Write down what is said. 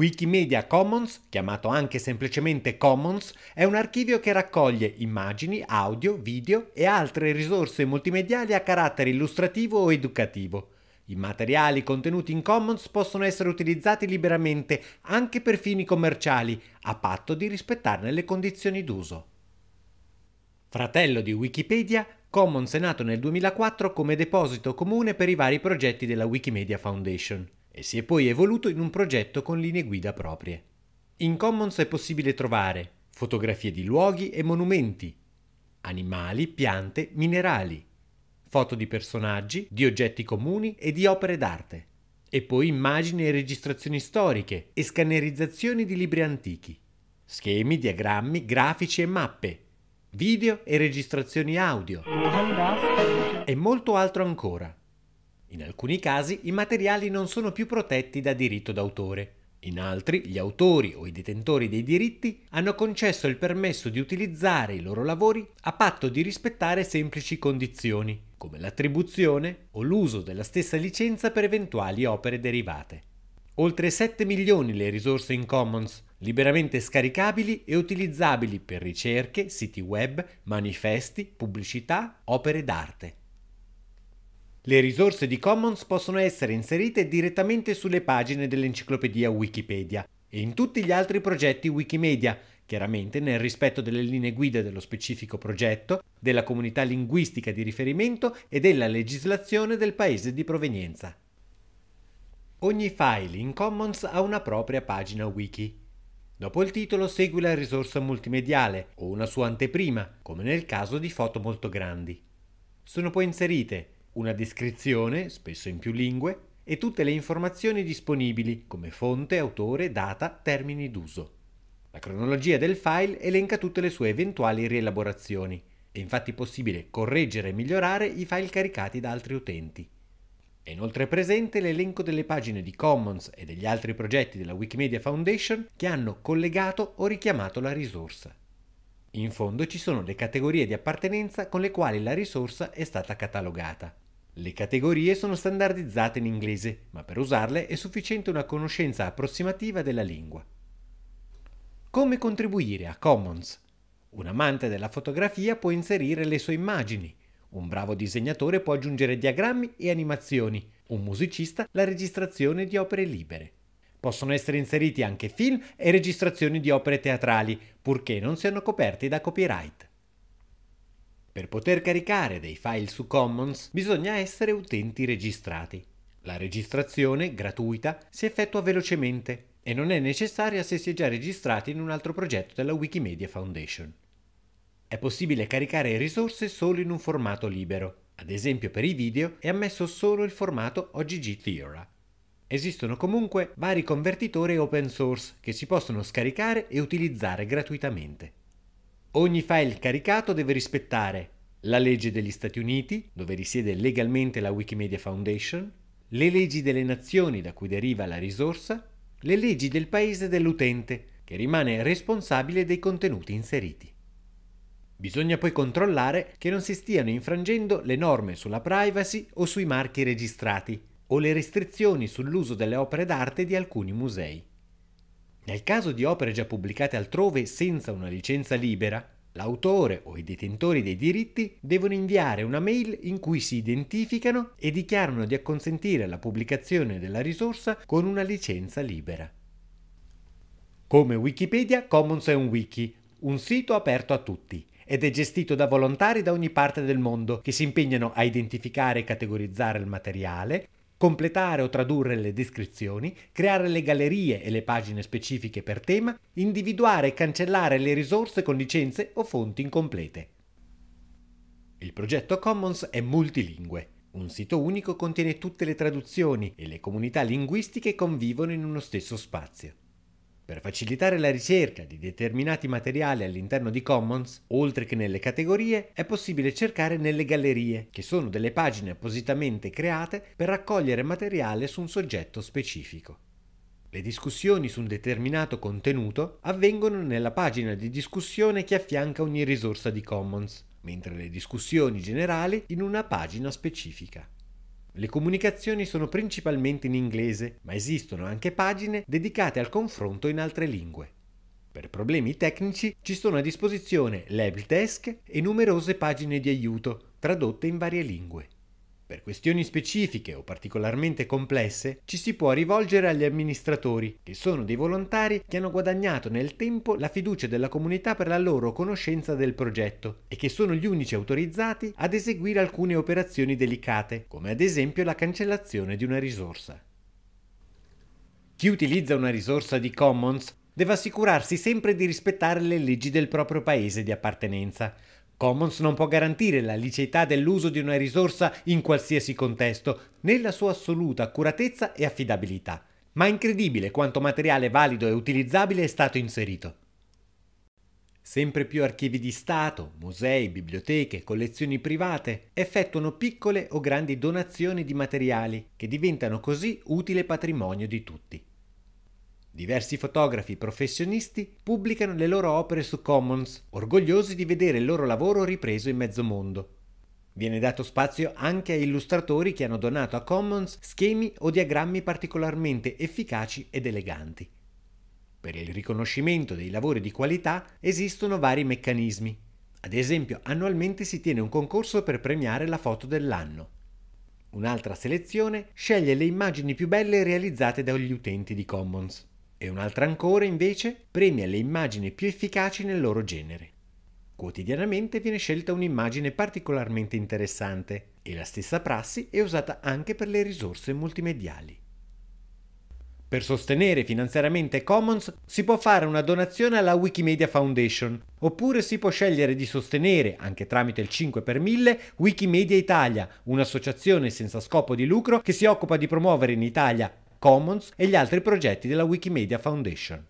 Wikimedia Commons, chiamato anche semplicemente Commons, è un archivio che raccoglie immagini, audio, video e altre risorse multimediali a carattere illustrativo o educativo. I materiali contenuti in Commons possono essere utilizzati liberamente anche per fini commerciali, a patto di rispettarne le condizioni d'uso. Fratello di Wikipedia, Commons è nato nel 2004 come deposito comune per i vari progetti della Wikimedia Foundation e si è poi evoluto in un progetto con linee guida proprie. In Commons è possibile trovare fotografie di luoghi e monumenti, animali, piante, minerali, foto di personaggi, di oggetti comuni e di opere d'arte, e poi immagini e registrazioni storiche e scannerizzazioni di libri antichi, schemi, diagrammi, grafici e mappe, video e registrazioni audio e molto altro ancora. In alcuni casi i materiali non sono più protetti da diritto d'autore. In altri, gli autori o i detentori dei diritti hanno concesso il permesso di utilizzare i loro lavori a patto di rispettare semplici condizioni, come l'attribuzione o l'uso della stessa licenza per eventuali opere derivate. Oltre 7 milioni le risorse in Commons, liberamente scaricabili e utilizzabili per ricerche, siti web, manifesti, pubblicità, opere d'arte. Le risorse di Commons possono essere inserite direttamente sulle pagine dell'enciclopedia Wikipedia e in tutti gli altri progetti Wikimedia, chiaramente nel rispetto delle linee guida dello specifico progetto, della comunità linguistica di riferimento e della legislazione del paese di provenienza. Ogni file in Commons ha una propria pagina wiki. Dopo il titolo segue la risorsa multimediale o una sua anteprima, come nel caso di foto molto grandi. Sono poi inserite una descrizione, spesso in più lingue, e tutte le informazioni disponibili come fonte, autore, data, termini d'uso. La cronologia del file elenca tutte le sue eventuali rielaborazioni. È infatti possibile correggere e migliorare i file caricati da altri utenti. È inoltre presente l'elenco delle pagine di Commons e degli altri progetti della Wikimedia Foundation che hanno collegato o richiamato la risorsa. In fondo ci sono le categorie di appartenenza con le quali la risorsa è stata catalogata. Le categorie sono standardizzate in inglese, ma per usarle è sufficiente una conoscenza approssimativa della lingua. Come contribuire a Commons? Un amante della fotografia può inserire le sue immagini, un bravo disegnatore può aggiungere diagrammi e animazioni, un musicista la registrazione di opere libere. Possono essere inseriti anche film e registrazioni di opere teatrali, purché non siano coperti da copyright. Per poter caricare dei file su Commons bisogna essere utenti registrati. La registrazione, gratuita, si effettua velocemente e non è necessaria se si è già registrati in un altro progetto della Wikimedia Foundation. È possibile caricare risorse solo in un formato libero. Ad esempio per i video è ammesso solo il formato OGG Theora. Esistono comunque vari convertitori open source che si possono scaricare e utilizzare gratuitamente. Ogni file caricato deve rispettare la legge degli Stati Uniti, dove risiede legalmente la Wikimedia Foundation, le leggi delle nazioni da cui deriva la risorsa, le leggi del paese dell'utente, che rimane responsabile dei contenuti inseriti. Bisogna poi controllare che non si stiano infrangendo le norme sulla privacy o sui marchi registrati, o le restrizioni sull'uso delle opere d'arte di alcuni musei. Nel caso di opere già pubblicate altrove senza una licenza libera, l'autore o i detentori dei diritti devono inviare una mail in cui si identificano e dichiarano di acconsentire alla pubblicazione della risorsa con una licenza libera. Come Wikipedia, Commons è un wiki, un sito aperto a tutti ed è gestito da volontari da ogni parte del mondo che si impegnano a identificare e categorizzare il materiale, completare o tradurre le descrizioni, creare le gallerie e le pagine specifiche per tema, individuare e cancellare le risorse con licenze o fonti incomplete. Il progetto Commons è multilingue. Un sito unico contiene tutte le traduzioni e le comunità linguistiche convivono in uno stesso spazio. Per facilitare la ricerca di determinati materiali all'interno di Commons, oltre che nelle categorie, è possibile cercare nelle gallerie, che sono delle pagine appositamente create per raccogliere materiale su un soggetto specifico. Le discussioni su un determinato contenuto avvengono nella pagina di discussione che affianca ogni risorsa di Commons, mentre le discussioni generali in una pagina specifica. Le comunicazioni sono principalmente in inglese, ma esistono anche pagine dedicate al confronto in altre lingue. Per problemi tecnici ci sono a disposizione l'helpdesk e numerose pagine di aiuto, tradotte in varie lingue. Per questioni specifiche o particolarmente complesse ci si può rivolgere agli amministratori, che sono dei volontari che hanno guadagnato nel tempo la fiducia della comunità per la loro conoscenza del progetto e che sono gli unici autorizzati ad eseguire alcune operazioni delicate, come ad esempio la cancellazione di una risorsa. Chi utilizza una risorsa di Commons deve assicurarsi sempre di rispettare le leggi del proprio paese di appartenenza. Commons non può garantire la liceità dell'uso di una risorsa in qualsiasi contesto, né la sua assoluta accuratezza e affidabilità. Ma è incredibile quanto materiale valido e utilizzabile è stato inserito. Sempre più archivi di Stato, musei, biblioteche, collezioni private effettuano piccole o grandi donazioni di materiali che diventano così utile patrimonio di tutti. Diversi fotografi professionisti pubblicano le loro opere su Commons, orgogliosi di vedere il loro lavoro ripreso in mezzo mondo. Viene dato spazio anche a illustratori che hanno donato a Commons schemi o diagrammi particolarmente efficaci ed eleganti. Per il riconoscimento dei lavori di qualità esistono vari meccanismi. Ad esempio, annualmente si tiene un concorso per premiare la foto dell'anno. Un'altra selezione sceglie le immagini più belle realizzate dagli utenti di Commons e un'altra ancora invece premia le immagini più efficaci nel loro genere. Quotidianamente viene scelta un'immagine particolarmente interessante e la stessa prassi è usata anche per le risorse multimediali. Per sostenere finanziariamente Commons si può fare una donazione alla Wikimedia Foundation, oppure si può scegliere di sostenere, anche tramite il 5 per 1000, Wikimedia Italia, un'associazione senza scopo di lucro che si occupa di promuovere in Italia Commons e gli altri progetti della Wikimedia Foundation.